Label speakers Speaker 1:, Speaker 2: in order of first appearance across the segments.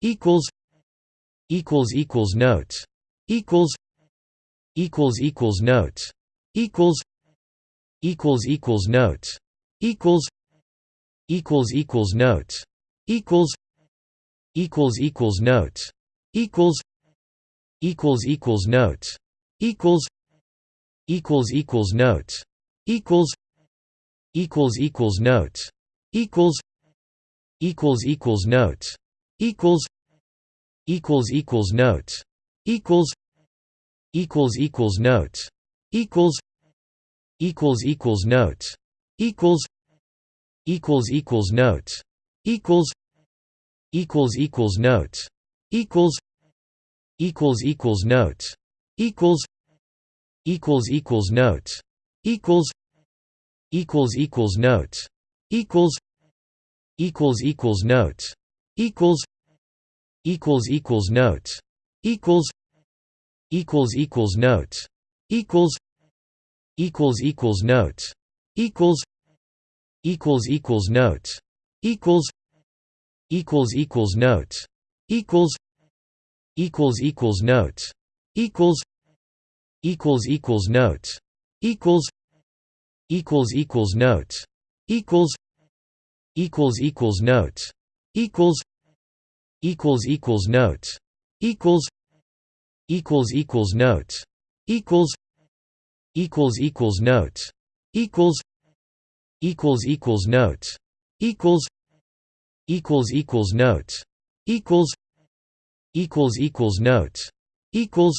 Speaker 1: equals equals equals notes equals equals equals notes equals equals equals notes equals equals equals notes equals equals equals notes equals equals equals notes equals equals equals notes equals equals equals notes equals equals equals notes equals equals equals notes equals equals equals notes equals equals equals notes equals equals equals notes equals equals equals notes equals equals equals notes equals equals equals notes equals equals equals notes equals equals equals notes equals equals equals notes equals equals equals notes equals equals equals notes equals equals equals notes equals equals equals notes equals equals equals notes equals equals equals notes equals equals equals notes equals equals equals notes equals equals equals notes equals equals equals notes equals equals equals notes equals equals equals notes equals equals equals notes equals equals equals notes equals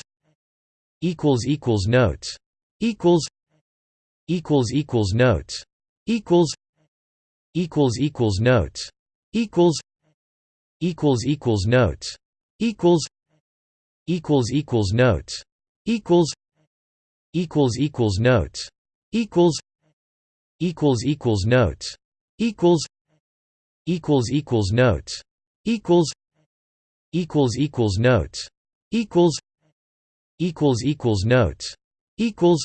Speaker 1: equals equals notes equals equals equals notes equals equals equals notes equals equals equals notes equals equals equals notes equals equals equals notes equals equals equals notes equals equals equals notes equals equals equals notes equals equals equals notes equals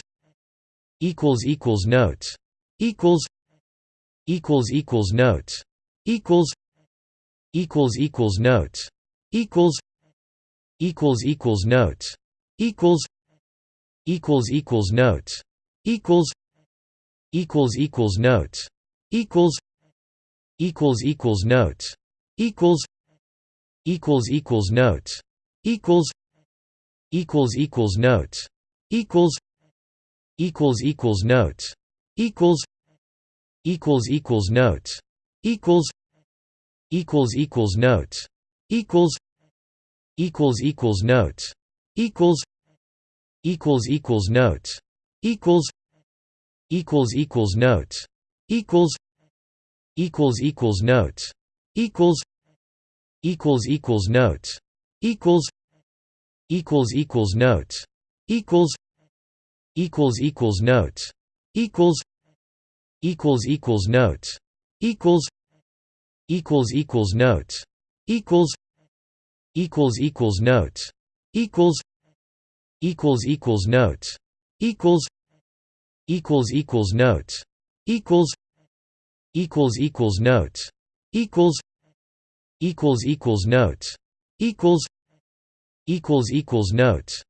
Speaker 1: equals equals notes equals equals equals notes equals equals equals notes equals equals equals notes equals equals equals notes equals equals equals notes equals equals equals notes equals equals equals notes equals equals equals notes equals equals equals notes equals equals equals notes equals equals equals notes. Equals equals equals notes. Equals equals equals notes. Equals equals equals notes. Equals equals equals notes. Equals equals equals notes. Equals equals equals notes. Equals equals equals notes. Equals equals equals notes. Equals equals equals notes equals equals equals notes equals equals equals notes equals equals equals notes equals equals equals notes equals equals equals notes equals equals equals notes